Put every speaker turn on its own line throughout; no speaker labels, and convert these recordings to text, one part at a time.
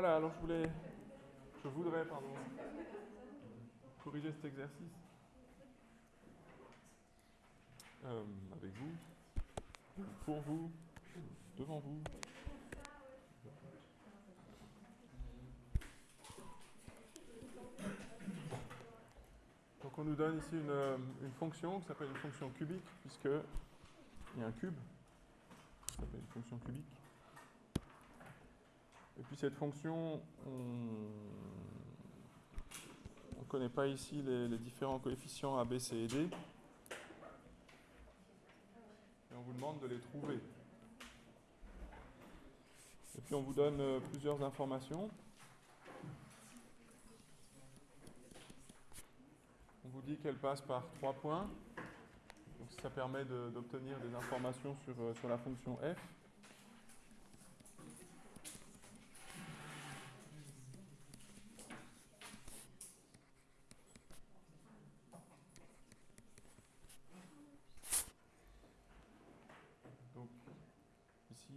Voilà, alors je voulais, je voudrais, pardon, corriger cet exercice euh, avec vous, pour vous, devant vous. Donc on nous donne ici une, euh, une fonction qui s'appelle une fonction cubique, puisque il y a un cube, qui s'appelle une fonction cubique. Et puis cette fonction, on ne connaît pas ici les, différents coefficients A, B, C et D. Et on vous demande de les trouver. Et puis on vous donne euh, plusieurs informations. On vous dit qu'elle passe par trois points. Donc ça permet d'obtenir des informations sur, euh, sur la fonction f.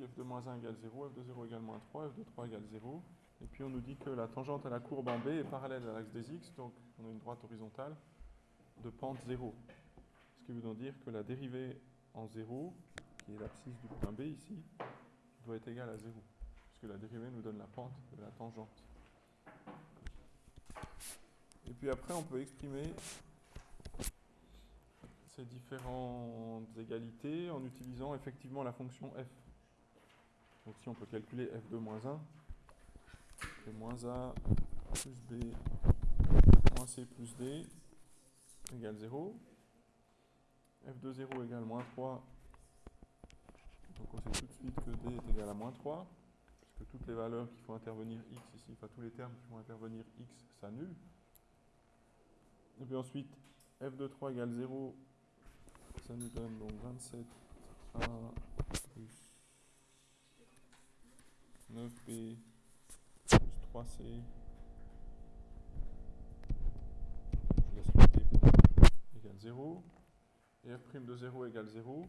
f de moins 1 égale 0, f de 0 égale moins 3, f de 3 égale 0. Et puis on nous dit que la tangente à la courbe en B est parallèle à l'axe des x, donc on a une droite horizontale de pente 0. Ce qui veut donc dire que la dérivée en 0, qui est l'abscisse du point B ici, doit être égale à 0, puisque la dérivée nous donne la pente de la tangente. Et puis après, on peut exprimer ces différentes égalités en utilisant effectivement la fonction f. Donc si on peut calculer f de moins 1, c'est moins a plus b moins c plus d égale 0. f de 0 égale moins 3. Donc on sait tout de suite que d est égal à moins 3, puisque toutes les valeurs qui font intervenir x ici, enfin tous les termes qui font intervenir x s'annulent. Et puis ensuite, f de 3 égale 0, ça nous donne donc 27 a plus 9b plus 3c. Je laisse le égale 0. Et f' de 0 égale 0.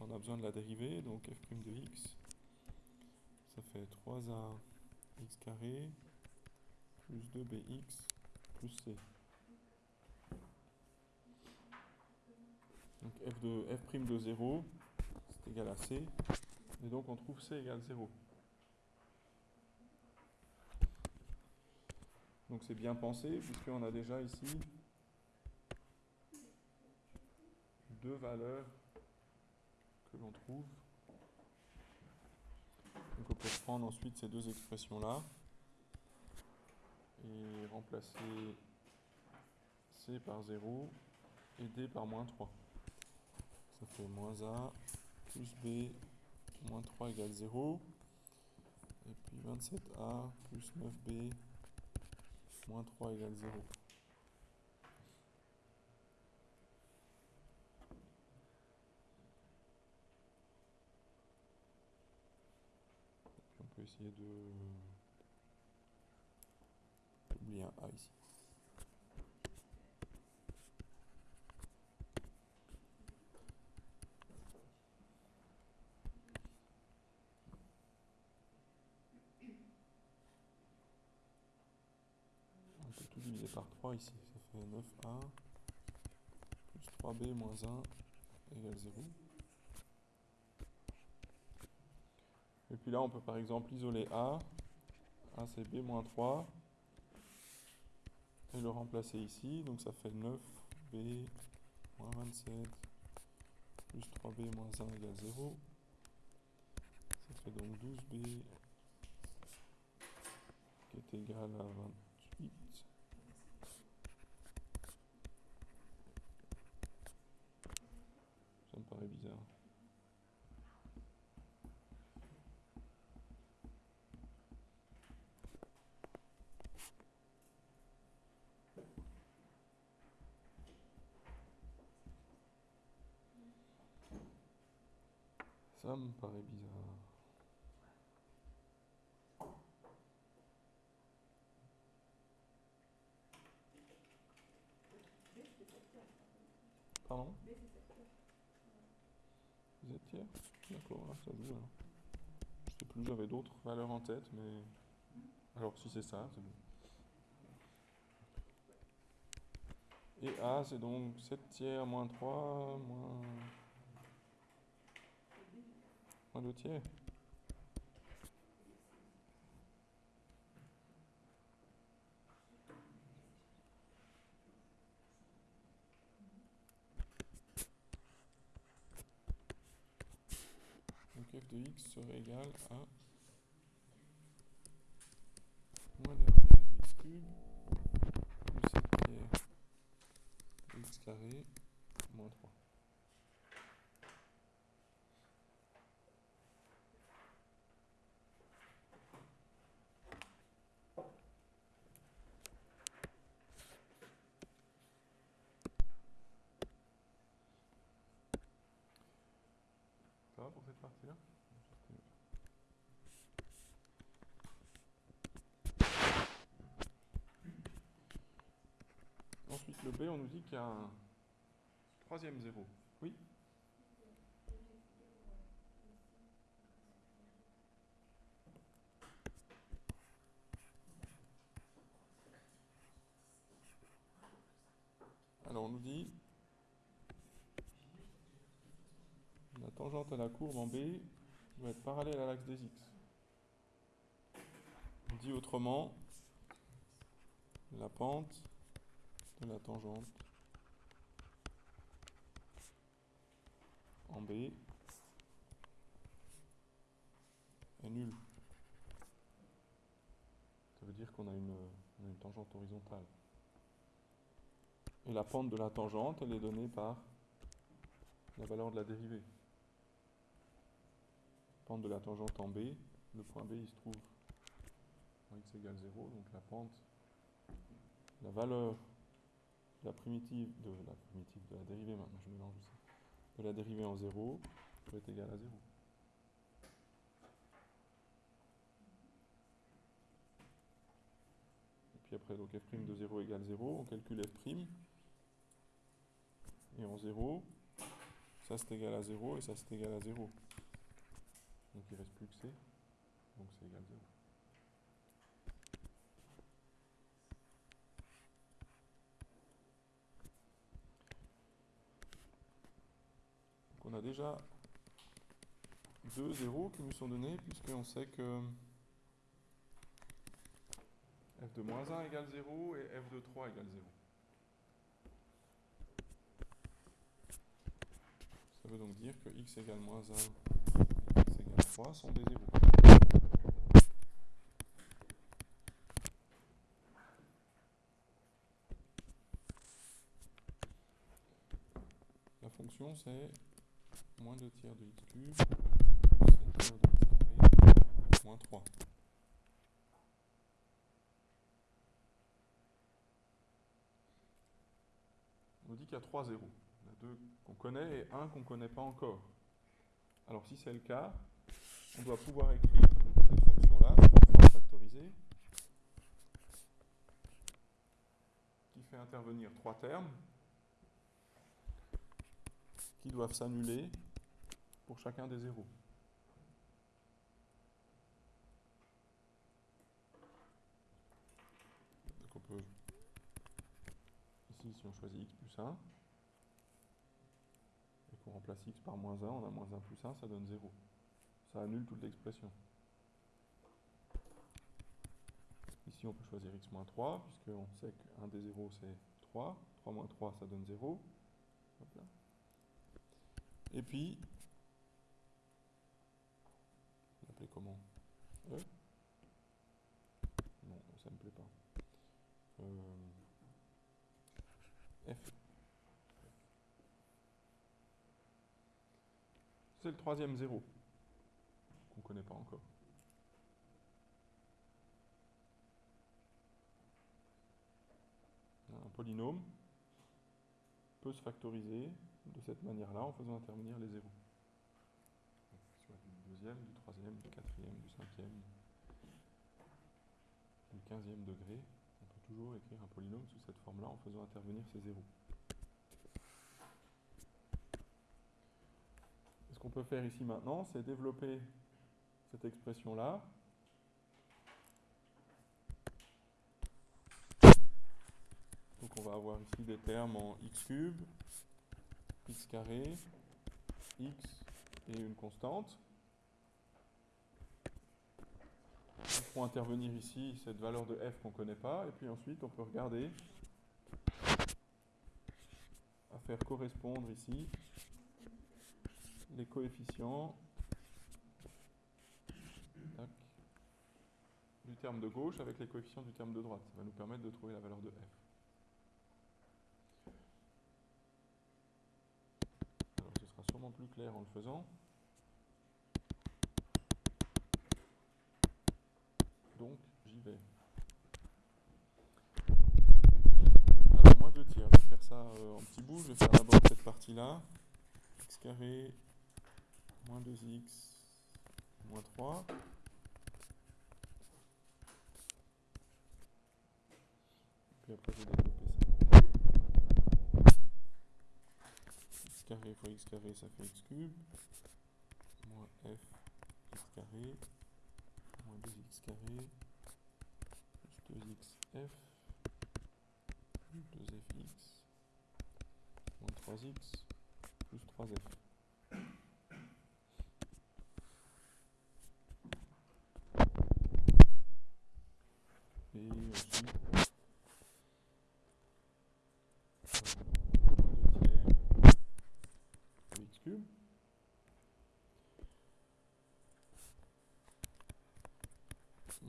On a besoin de la dérivée, donc f' de x, ça fait 3a x carré plus 2bx plus c. Donc f de, f' de 0, c'est égal à c. Et donc on trouve c égale 0. Donc c'est bien pensé, puisqu'on a déjà ici deux valeurs que l'on trouve. Donc on peut prendre ensuite ces deux expressions-là et remplacer C par 0 et D par moins 3. Ça fait moins A plus B moins 3 égale 0. Et puis 27A plus 9B moins 3 égale 0. Puis on peut essayer de oublier un A ici. Par 3 ici. Ça fait 9a plus 3b moins 1 égale 0. Et puis là, on peut par exemple isoler a. a c'est b moins 3. Et le remplacer ici. Donc ça fait 9b moins 27 plus 3b moins 1 égale 0. Ça fait donc 12b qui est égal à 28. Ça me paraît bizarre. Ça me paraît bizarre. Pardon? Z tiers D'accord, là ça joue. Là. Je sais plus, j'avais d'autres valeurs en tête, mais Alors si c'est ça, c'est bon. Et A, c'est donc 7 tiers moins 3, moins... moins 2 tiers. Donc f de x serait égal à moins 2 tiers de x cube plus 7 tiers de x carré moins 3. Ensuite, le B, on nous dit qu'il y a un troisième zéro. Oui Alors, on nous dit la tangente la courbe en B doit être parallèle à l'axe des x. Dit autrement, la pente de la tangente en B est nulle. Ça veut dire qu'on a une, une tangente horizontale. Et la pente de la tangente, elle est donnée par la valeur de la dérivée. De la tangente en B, le point B il se trouve en x égale 0, donc la pente, la valeur de la primitive, de la dérivée maintenant, je mélange aussi, de la dérivée en 0 peut être égale à 0. Et puis après, donc f' de 0 égale 0, on calcule f', et en 0, ça c'est égal à 0 et ça c'est égal à 0. Donc il ne reste plus que C, donc c'est égal à 0. Donc on a déjà deux zéros qui nous sont donnés puisqu'on sait que f de moins 1 égale 0 et f de 3 égale 0. Ça veut donc dire que x égale moins 1 et x égale 3 sont des zéros. La fonction c'est moins 2 tiers de x cube plus 7 tiers de x carré moins 3. On nous dit qu'il y a 3 zéros. Il y a deux qu'on connaît et un qu'on ne connaît pas encore. Alors si c'est le cas, on doit pouvoir écrire cette fonction-là factorisée qui fait intervenir trois termes qui doivent s'annuler pour chacun des zéros. Donc on peut, ici si on choisit x plus 1, et qu'on remplace x par moins 1, on a moins 1 plus 1, ça donne 0. Ça annule toute l'expression. Ici on peut choisir x moins 3, puisqu'on sait qu'un des zéros c'est 3. 3 moins 3 ça donne 0. Hop là. Et puis, on l'appelait comment? E? Non, ça ne me plaît pas. Euh, F. C'est le troisième zéro, qu'on ne pas encore. Un polynôme peut se factoriser de cette manière-là en faisant intervenir les zéros. Soit du deuxième, du troisième, du quatrième, du cinquième, du quinzième degré. On peut toujours écrire un polynôme sous cette forme-là en faisant intervenir ces zéros. Ce qu'on peut faire ici maintenant, c'est développer cette expression-là. Donc on va avoir ici des termes en x cube, x carré, x et une constante. On pourra intervenir ici cette valeur de f qu'on ne connaît pas, et puis ensuite on peut regarder à faire correspondre ici les coefficients terme de gauche avec les coefficients du terme de droite. Ça va nous permettre de trouver la valeur de f. Alors ce sera sûrement plus clair en le faisant. Donc j'y vais. Alors moins 2 tiers, je vais faire ça euh, en petits bouts. Je vais faire d'abord cette partie-là. x carré moins 2x moins 3. Puis après, je vais développer ça. x carré fois x carré, ça fait x cube. Moins f x carré. Moins 2x carré. Plus 2xf. Plus 2fx. Moins 3x. Plus 3f.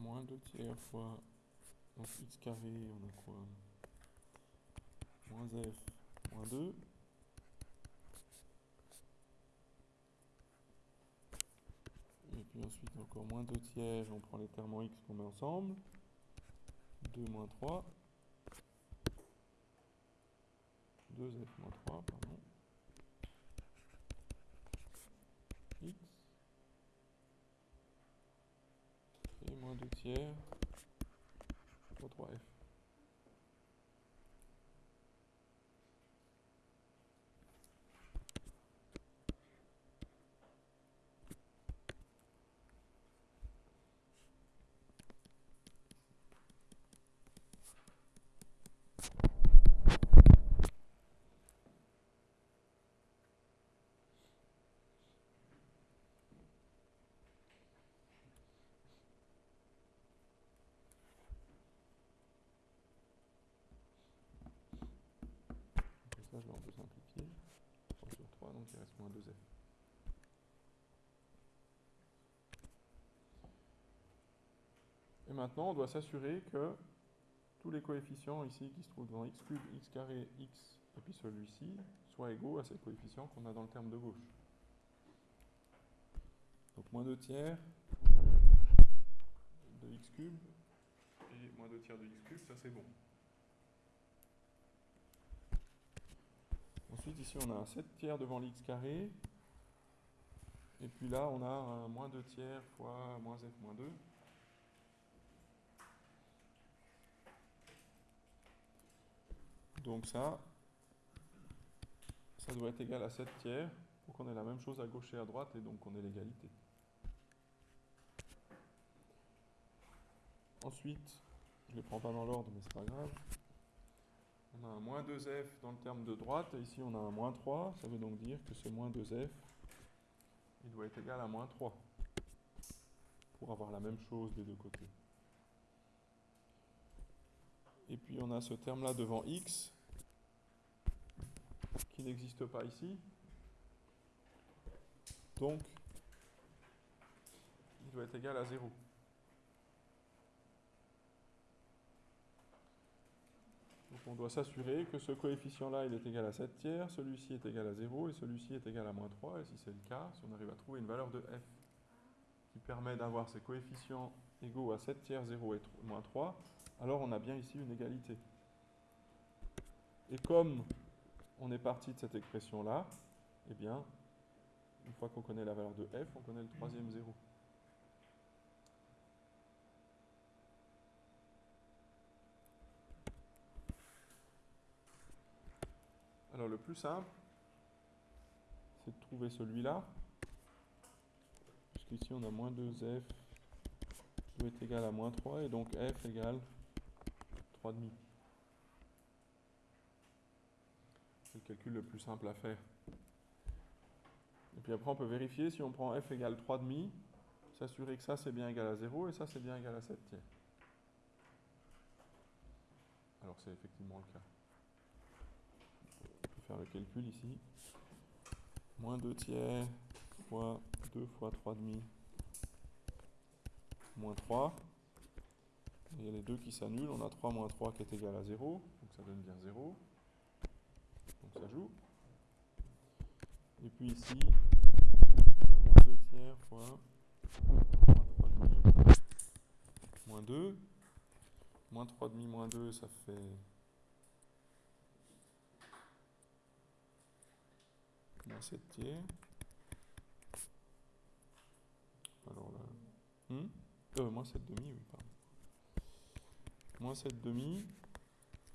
moins 2 tiers fois x carré, on a quoi? Moins f, moins 2. Et puis ensuite encore moins 2 tiers, on prend les termes en x qu'on met ensemble. 2 moins 3. 2f moins 3, pardon. 2 tiers pour 3f. Je vais un peu simplifier. 3 sur 3, donc il reste moins 2f. Et maintenant, on doit s'assurer que tous les coefficients ici qui se trouvent dans x cube, x carré, x, et puis celui-ci, soient égaux à ces coefficients qu'on a dans le terme de gauche. Donc moins 2 tiers de x cube et moins 2 tiers de x cube, ça c'est bon. Ensuite, ici, on a un 7 tiers devant l'x carré. Et puis là, on a un moins 2 tiers fois moins f moins 2. Donc ça, ça doit être égal à 7 tiers pour qu'on ait la même chose à gauche et à droite et donc qu'on ait l'égalité. Ensuite, je ne les prends pas dans l'ordre mais c'est pas grave. On a un moins 2f dans le terme de droite, et ici on a un moins 3, ça veut donc dire que ce moins 2f, il doit être égal à moins 3, pour avoir la même chose des deux côtés. Et puis on a ce terme-là devant x, qui n'existe pas ici. Donc, il doit être égal à 0. On doit s'assurer que ce coefficient-là, est égal à 7 tiers, celui-ci est égal à 0 et celui-ci est égal à moins 3. Et si c'est le cas, si on arrive à trouver une valeur de f qui permet d'avoir ces coefficients égaux à 7 tiers, 0 et moins 3, alors on a bien ici une égalité. Et comme on est parti de cette expression-là, eh bien, une fois qu'on connaît la valeur de f, on connaît le troisième 0. Alors le plus simple, c'est de trouver celui-là. Puisqu'ici on a moins 2f qui être égal à moins 3 et donc f égale 3,5. calcul le plus simple à faire. Et puis après, on peut vérifier si on prend f égale 3,5, s'assurer que ça c'est bien égal à 0 et ça c'est bien égal à 7 tiers. Alors c'est effectivement le cas. Le calcul ici. Moins 2 tiers fois 2 fois 3,5 moins 3. il y a les deux qui s'annulent. On a 3 moins 3 qui est égal à 0. Donc ça donne bien 0. Donc ça joue. Et puis ici, on a moins 2 tiers fois moins 3,5 moins 2. Moins 3,5 moins 2, ça fait moins 7 tiers. Alors là, hmm? Euh, moins 7 demi, oui, pardon. Moins 7 demi,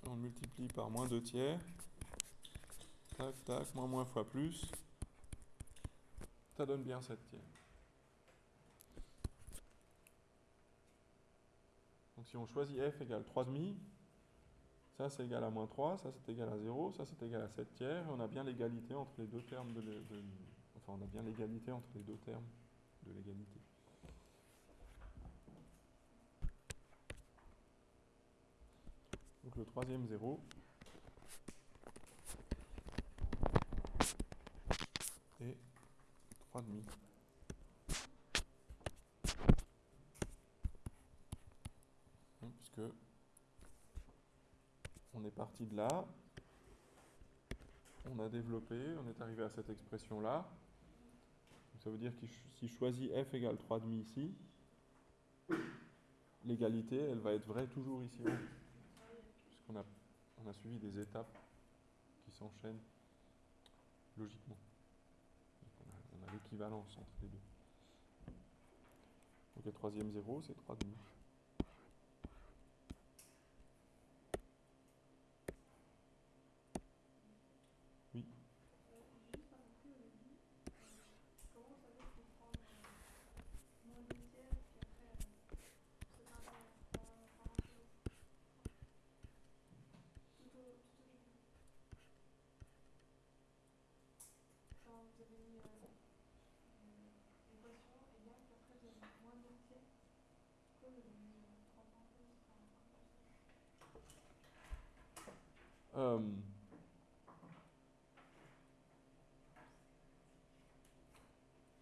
on multiplie par moins 2 tiers. Tac, tac, moins moins fois plus. Ça donne bien 7 tiers. Donc si on choisit f égale 3,5, ça c'est égal à moins 3, ça c'est égal à 0, ça c'est égal à 7 tiers, et on a bien l'égalité entre les deux termes de, l'égalité entre les deux termes de l'égalité. Donc le troisième 0 et 3,5. Parti de là, on a développé, on est arrivé à cette expression-là. Ça veut dire que si je choisis f égale 3,5 ici, l'égalité, elle va être vraie toujours ici on a, suivi des étapes qui s'enchaînent logiquement. on a, l'équivalence entre les deux. Donc le troisième zéro, c'est 3,5. Euh,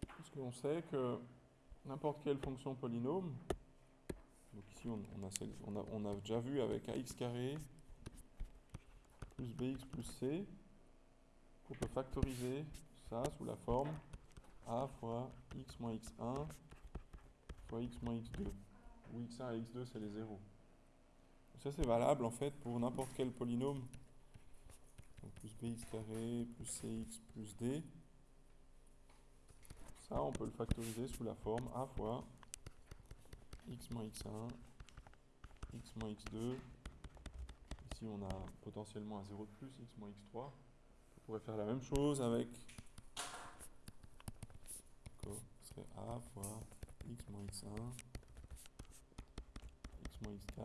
parce qu'on sait que n'importe quelle fonction polynôme, donc ici on, a, on, a, déjà vu avec ax carré plus bx plus c, qu'on peut factoriser ça sous la forme a fois x moins x1 fois x moins x2, où x1 et x2 c'est les zéros. Ça c'est valable en fait pour n'importe quel polynôme plus bx carré plus cx plus d. Ça, on peut le factoriser sous la forme a fois x moins x1, x moins x2. Ici, on a potentiellement un 0 de plus, x moins x3. On pourrait faire la même chose avec ce serait a fois x moins x1, x moins x4.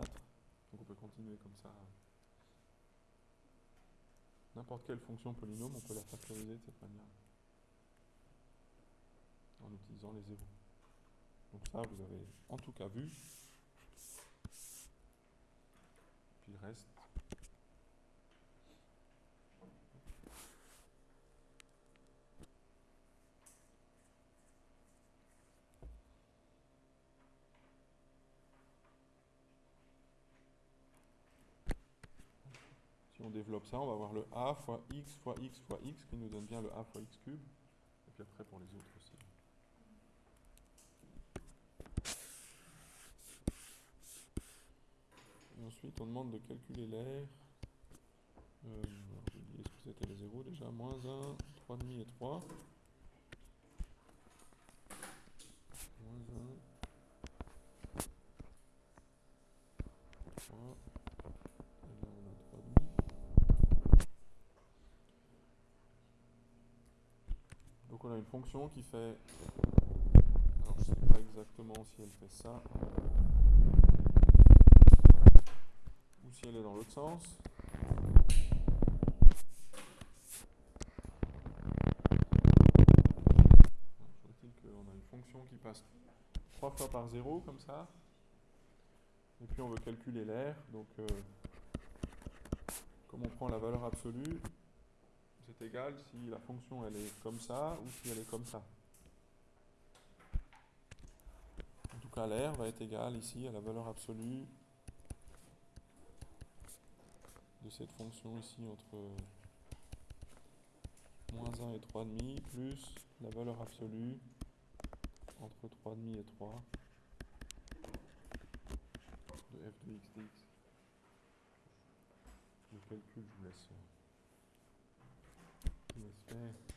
Donc on peut continuer comme ça N'importe quelle fonction polynôme, on peut la factoriser de cette manière. En utilisant les zéros. Donc ça, vous avez en tout cas vu. Puis le reste, on développe ça, on va avoir le a fois x fois x fois x qui nous donne bien le a fois x cube. Et puis après pour les autres aussi. Ensuite on demande de calculer l'air. Euh, J'ai oublié ce que c'était les zéros déjà? Moins 1, 3,5 et 3. une fonction qui fait... Alors, je ne sais pas exactement si elle fait ça ou si elle est dans l'autre sens. On a une fonction qui passe trois fois par zéro comme ça? Et puis on veut calculer l'air. Donc euh, comme on prend la valeur absolue, c'est égal si la fonction elle est comme ça ou si elle est comme ça. En tout cas l'air va être égal ici à la valeur absolue de cette fonction ici entre moins 1 et 3,5 plus la valeur absolue entre 3,5 et 3 de f de x dx. Le calcul, je vous laisse, je vous laisse faire.